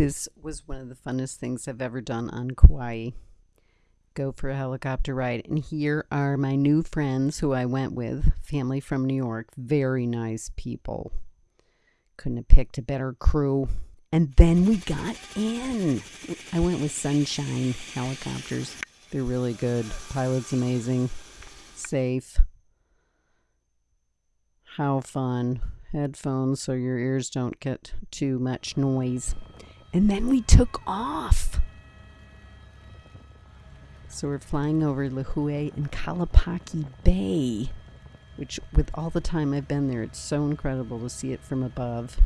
This was one of the funnest things I've ever done on Kauai. Go for a helicopter ride. And here are my new friends who I went with, family from New York. Very nice people. Couldn't have picked a better crew. And then we got in. I went with Sunshine Helicopters. They're really good. Pilot's amazing. Safe. How fun. Headphones so your ears don't get too much noise. And then we took off. So we're flying over Lihue and Kalapaki Bay, which, with all the time I've been there, it's so incredible to see it from above.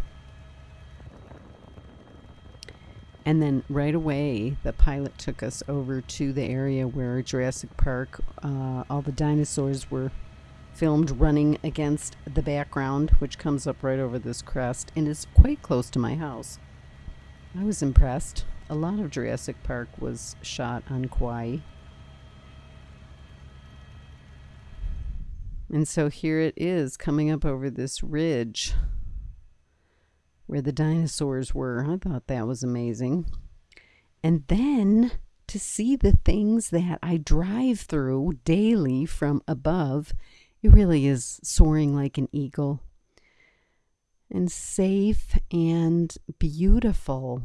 And then right away, the pilot took us over to the area where Jurassic Park, uh, all the dinosaurs were filmed running against the background, which comes up right over this crest and is quite close to my house. I was impressed. A lot of Jurassic Park was shot on Kauai. And so here it is coming up over this ridge where the dinosaurs were. I thought that was amazing. And then to see the things that I drive through daily from above, it really is soaring like an eagle and safe and beautiful.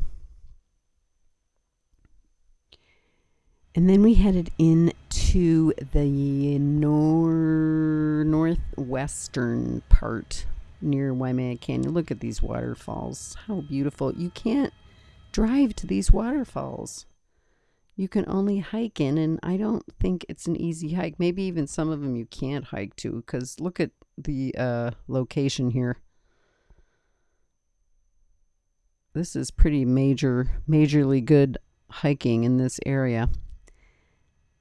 And then we headed into the nor- northwestern part near Waimea Canyon. Look at these waterfalls. How beautiful. You can't drive to these waterfalls. You can only hike in, and I don't think it's an easy hike. Maybe even some of them you can't hike to because look at the uh, location here this is pretty major, majorly good hiking in this area.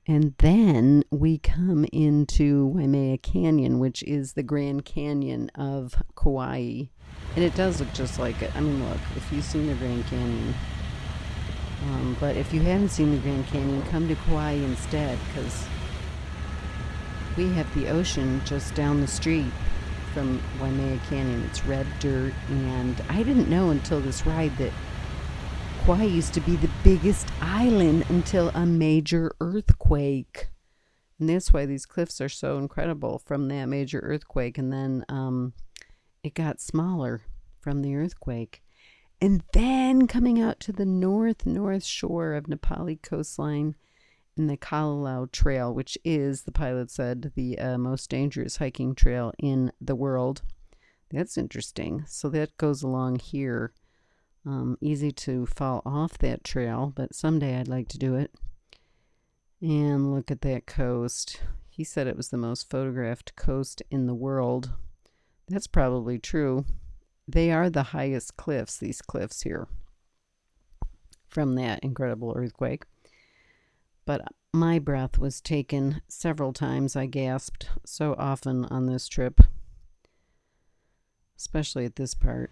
And then we come into Waimea Canyon, which is the Grand Canyon of Kauai. And it does look just like it. I mean, look, if you've seen the Grand Canyon. Um, but if you haven't seen the Grand Canyon, come to Kauai instead, because we have the ocean just down the street from Waimea Canyon. It's red dirt, and I didn't know until this ride that Kauai used to be the biggest island until a major earthquake. And that's why these cliffs are so incredible from that major earthquake. And then um, it got smaller from the earthquake. And then coming out to the north, north shore of Napali coastline the Kalalau Trail, which is, the pilot said, the uh, most dangerous hiking trail in the world. That's interesting. So that goes along here. Um, easy to fall off that trail, but someday I'd like to do it. And look at that coast. He said it was the most photographed coast in the world. That's probably true. They are the highest cliffs, these cliffs here, from that incredible earthquake but my breath was taken several times. I gasped so often on this trip, especially at this part.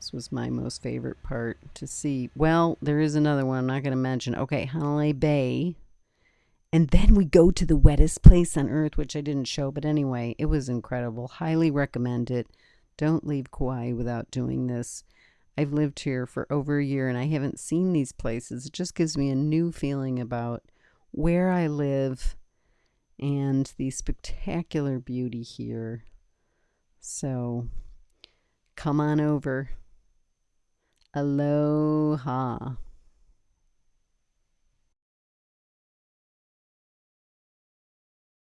This was my most favorite part to see. Well, there is another one I'm not going to mention. Okay, Hanalei Bay. And then we go to the wettest place on earth, which I didn't show, but anyway, it was incredible. Highly recommend it. Don't leave Kauai without doing this. I've lived here for over a year and I haven't seen these places. It just gives me a new feeling about where I live and the spectacular beauty here. So come on over. Aloha.